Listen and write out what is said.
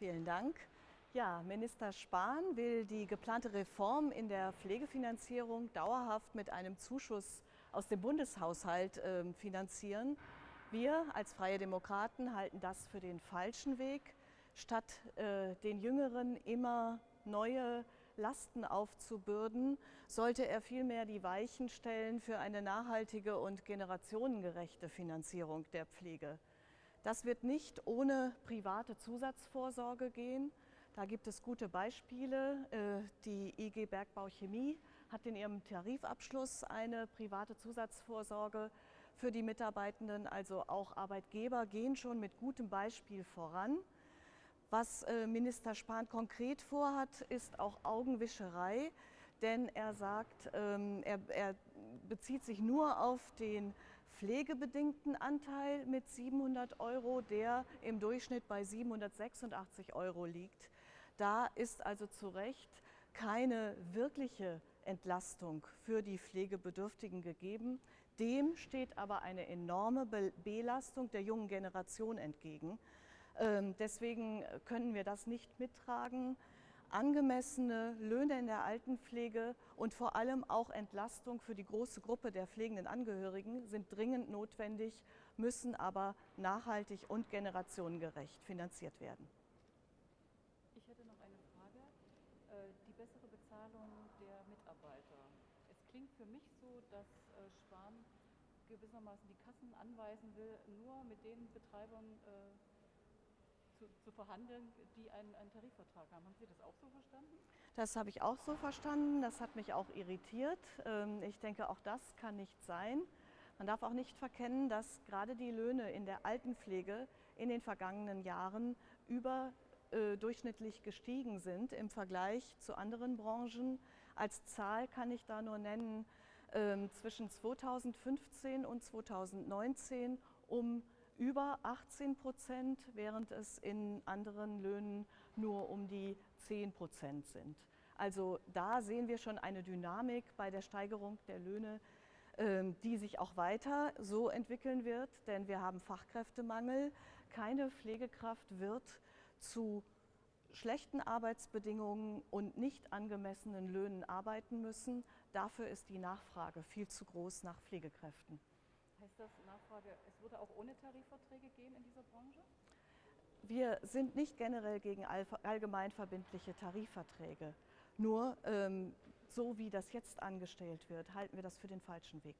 Vielen Dank. Ja, Minister Spahn will die geplante Reform in der Pflegefinanzierung dauerhaft mit einem Zuschuss aus dem Bundeshaushalt äh, finanzieren. Wir als Freie Demokraten halten das für den falschen Weg. Statt äh, den Jüngeren immer neue Lasten aufzubürden, sollte er vielmehr die Weichen stellen für eine nachhaltige und generationengerechte Finanzierung der Pflege. Das wird nicht ohne private Zusatzvorsorge gehen. Da gibt es gute Beispiele. Äh, die IG Bergbau Chemie hat in ihrem Tarifabschluss eine private Zusatzvorsorge für die Mitarbeitenden. Also auch Arbeitgeber gehen schon mit gutem Beispiel voran. Was äh, Minister Spahn konkret vorhat, ist auch Augenwischerei, denn er sagt, ähm, er, er bezieht sich nur auf den pflegebedingten Anteil mit 700 Euro, der im Durchschnitt bei 786 Euro liegt. Da ist also zu Recht keine wirkliche Entlastung für die Pflegebedürftigen gegeben. Dem steht aber eine enorme Belastung der jungen Generation entgegen. Ähm, deswegen können wir das nicht mittragen. Angemessene Löhne in der Altenpflege und vor allem auch Entlastung für die große Gruppe der pflegenden Angehörigen sind dringend notwendig, müssen aber nachhaltig und generationengerecht finanziert werden. Ich hätte noch eine Frage. Äh, die bessere Bezahlung der Mitarbeiter. Es klingt für mich so, dass äh, Spahn gewissermaßen die Kassen anweisen will, nur mit den Betreibern äh, zu, zu verhandeln, die einen, einen, Tarifvertrag haben. Haben Sie das auch so verstanden? Das habe ich auch so verstanden. Das hat mich auch irritiert. Ähm, ich denke, auch das kann nicht sein. Man darf auch nicht verkennen, dass gerade die Löhne in der Altenpflege in den vergangenen Jahren überdurchschnittlich äh, gestiegen sind im Vergleich zu anderen Branchen. Als Zahl kann ich da nur nennen, ähm, zwischen 2015 und 2019 um über 18 Prozent, während es in anderen Löhnen nur um die 10 Prozent sind. Also da sehen wir schon eine Dynamik bei der Steigerung der Löhne, ähm, die sich auch weiter so entwickeln wird, denn wir haben Fachkräftemangel. Keine Pflegekraft wird zu schlechten Arbeitsbedingungen und nicht angemessenen Löhnen arbeiten müssen. Dafür ist die Nachfrage viel zu groß nach Pflegekräften. Das, Nachfrage, es würde auch ohne Tarifverträge gehen in dieser Branche? Wir sind nicht generell gegen allgemeinverbindliche Tarifverträge. Nur ähm, so wie das jetzt angestellt wird, halten wir das für den falschen Weg.